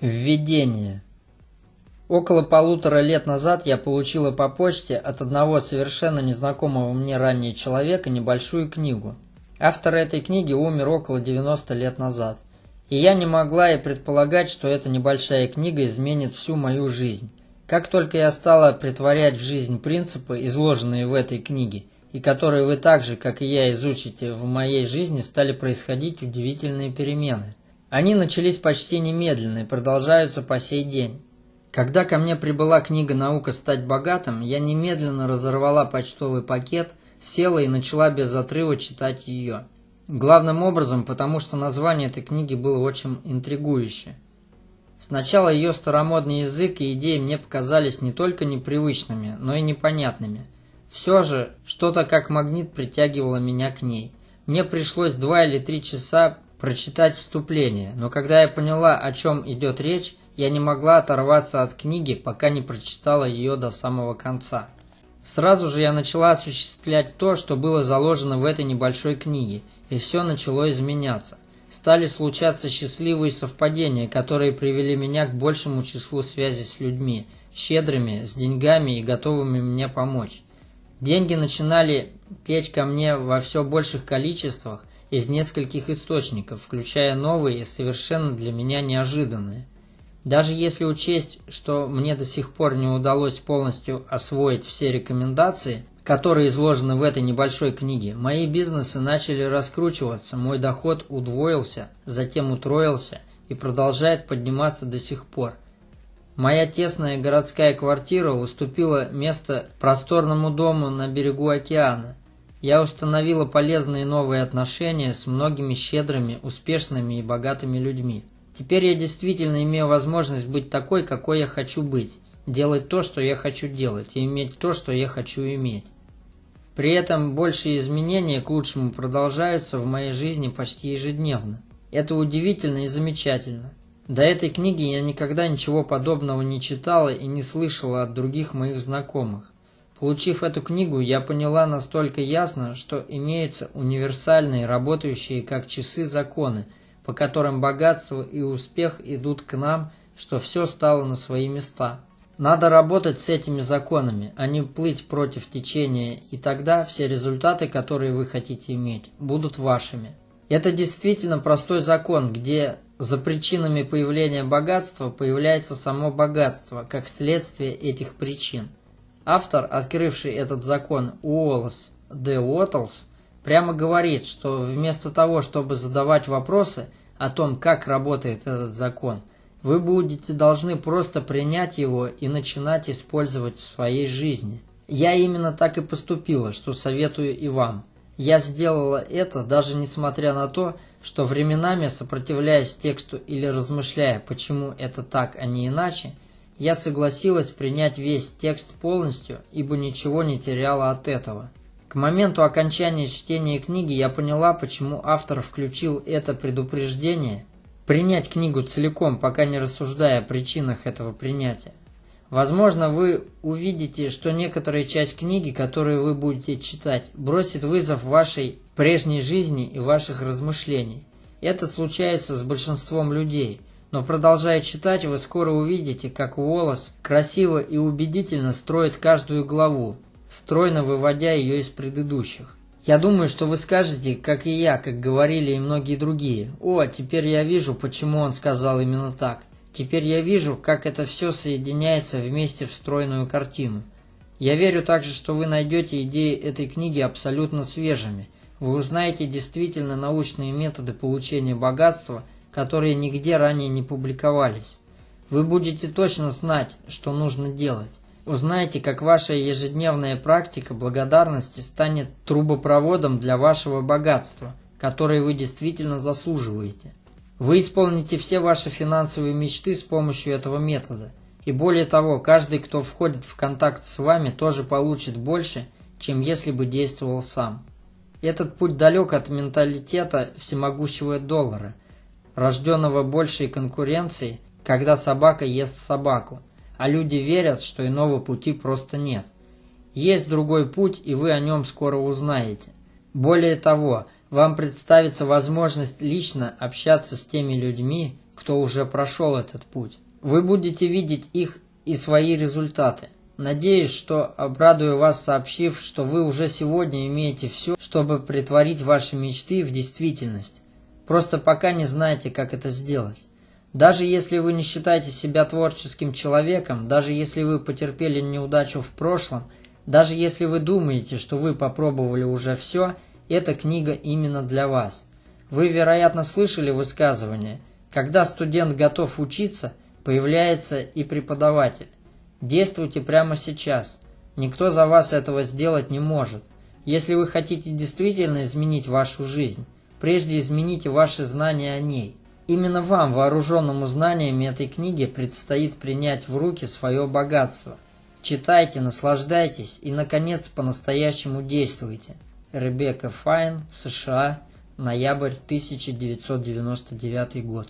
Введение. Около полутора лет назад я получила по почте от одного совершенно незнакомого мне ранее человека небольшую книгу. Автор этой книги умер около 90 лет назад. И я не могла и предполагать, что эта небольшая книга изменит всю мою жизнь. Как только я стала притворять в жизнь принципы, изложенные в этой книге, и которые вы так же, как и я, изучите в моей жизни, стали происходить удивительные перемены. Они начались почти немедленно и продолжаются по сей день. Когда ко мне прибыла книга «Наука стать богатым», я немедленно разорвала почтовый пакет, села и начала без отрыва читать ее. Главным образом, потому что название этой книги было очень интригующее. Сначала ее старомодный язык и идеи мне показались не только непривычными, но и непонятными. Все же, что-то как магнит притягивало меня к ней. Мне пришлось два или три часа прочитать вступление, но когда я поняла, о чем идет речь, я не могла оторваться от книги, пока не прочитала ее до самого конца. Сразу же я начала осуществлять то, что было заложено в этой небольшой книге, и все начало изменяться. Стали случаться счастливые совпадения, которые привели меня к большему числу связей с людьми, щедрыми, с деньгами и готовыми мне помочь. Деньги начинали течь ко мне во все больших количествах, из нескольких источников, включая новые и совершенно для меня неожиданные. Даже если учесть, что мне до сих пор не удалось полностью освоить все рекомендации, которые изложены в этой небольшой книге, мои бизнесы начали раскручиваться, мой доход удвоился, затем утроился и продолжает подниматься до сих пор. Моя тесная городская квартира уступила место просторному дому на берегу океана, я установила полезные новые отношения с многими щедрыми, успешными и богатыми людьми. Теперь я действительно имею возможность быть такой, какой я хочу быть, делать то, что я хочу делать, и иметь то, что я хочу иметь. При этом большие изменения к лучшему продолжаются в моей жизни почти ежедневно. Это удивительно и замечательно. До этой книги я никогда ничего подобного не читала и не слышала от других моих знакомых. Получив эту книгу, я поняла настолько ясно, что имеются универсальные, работающие как часы законы, по которым богатство и успех идут к нам, что все стало на свои места. Надо работать с этими законами, а не плыть против течения, и тогда все результаты, которые вы хотите иметь, будут вашими. Это действительно простой закон, где за причинами появления богатства появляется само богатство, как следствие этих причин. Автор, открывший этот закон Уоллес Д. Уоттлс, прямо говорит, что вместо того, чтобы задавать вопросы о том, как работает этот закон, вы будете должны просто принять его и начинать использовать в своей жизни. Я именно так и поступила, что советую и вам. Я сделала это, даже несмотря на то, что временами, сопротивляясь тексту или размышляя, почему это так, а не иначе, я согласилась принять весь текст полностью, ибо ничего не теряла от этого. К моменту окончания чтения книги я поняла, почему автор включил это предупреждение принять книгу целиком, пока не рассуждая о причинах этого принятия. Возможно, вы увидите, что некоторая часть книги, которую вы будете читать, бросит вызов вашей прежней жизни и ваших размышлений. Это случается с большинством людей – но продолжая читать, вы скоро увидите, как Уоллес красиво и убедительно строит каждую главу, стройно выводя ее из предыдущих. Я думаю, что вы скажете, как и я, как говорили и многие другие. О, теперь я вижу, почему он сказал именно так. Теперь я вижу, как это все соединяется вместе в стройную картину. Я верю также, что вы найдете идеи этой книги абсолютно свежими. Вы узнаете действительно научные методы получения богатства – которые нигде ранее не публиковались. Вы будете точно знать, что нужно делать. Узнаете, как ваша ежедневная практика благодарности станет трубопроводом для вашего богатства, которое вы действительно заслуживаете. Вы исполните все ваши финансовые мечты с помощью этого метода. И более того, каждый, кто входит в контакт с вами, тоже получит больше, чем если бы действовал сам. Этот путь далек от менталитета всемогущего доллара – рожденного большей конкуренцией, когда собака ест собаку, а люди верят, что иного пути просто нет. Есть другой путь, и вы о нем скоро узнаете. Более того, вам представится возможность лично общаться с теми людьми, кто уже прошел этот путь. Вы будете видеть их и свои результаты. Надеюсь, что обрадую вас, сообщив, что вы уже сегодня имеете все, чтобы притворить ваши мечты в действительность. Просто пока не знаете, как это сделать. Даже если вы не считаете себя творческим человеком, даже если вы потерпели неудачу в прошлом, даже если вы думаете, что вы попробовали уже все, эта книга именно для вас. Вы, вероятно, слышали высказывание «Когда студент готов учиться, появляется и преподаватель». Действуйте прямо сейчас. Никто за вас этого сделать не может. Если вы хотите действительно изменить вашу жизнь, прежде измените ваши знания о ней. Именно вам, вооруженному знаниями этой книги, предстоит принять в руки свое богатство. Читайте, наслаждайтесь и, наконец, по-настоящему действуйте. Ребекка Файн, США, ноябрь 1999 год.